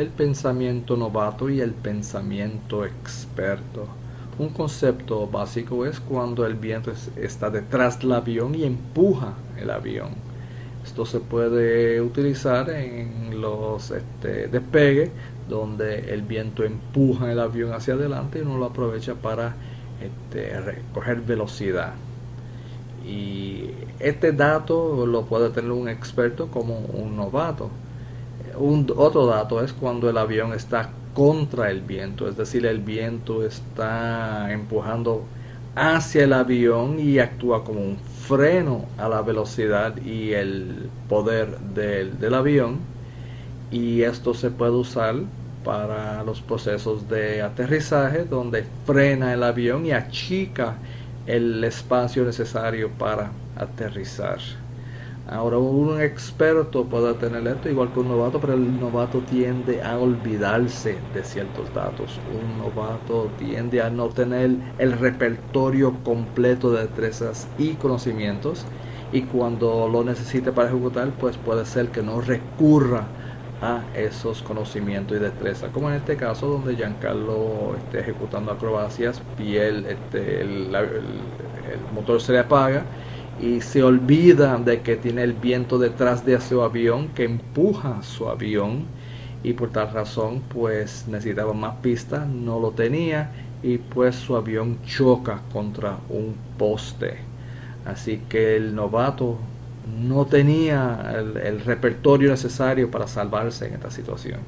el pensamiento novato y el pensamiento experto. Un concepto básico es cuando el viento está detrás del avión y empuja el avión. Esto se puede utilizar en los este, despegues donde el viento empuja el avión hacia adelante y uno lo aprovecha para este, recoger velocidad. Y este dato lo puede tener un experto como un novato. Un, otro dato es cuando el avión está contra el viento, es decir, el viento está empujando hacia el avión y actúa como un freno a la velocidad y el poder del, del avión y esto se puede usar para los procesos de aterrizaje donde frena el avión y achica el espacio necesario para aterrizar. Ahora un experto puede tener esto igual que un novato, pero el novato tiende a olvidarse de ciertos datos. Un novato tiende a no tener el repertorio completo de destrezas y conocimientos y cuando lo necesite para ejecutar, pues puede ser que no recurra a esos conocimientos y destrezas, como en este caso donde Giancarlo esté ejecutando acrobacias y este, el, motor se le apaga y se olvida de que tiene el viento detrás de su avión que empuja su avión y por tal razón pues necesitaba más pista, no lo tenía y pues su avión choca contra un poste. Así que el novato no tenía el, repertorio necesario para salvarse en esta situación.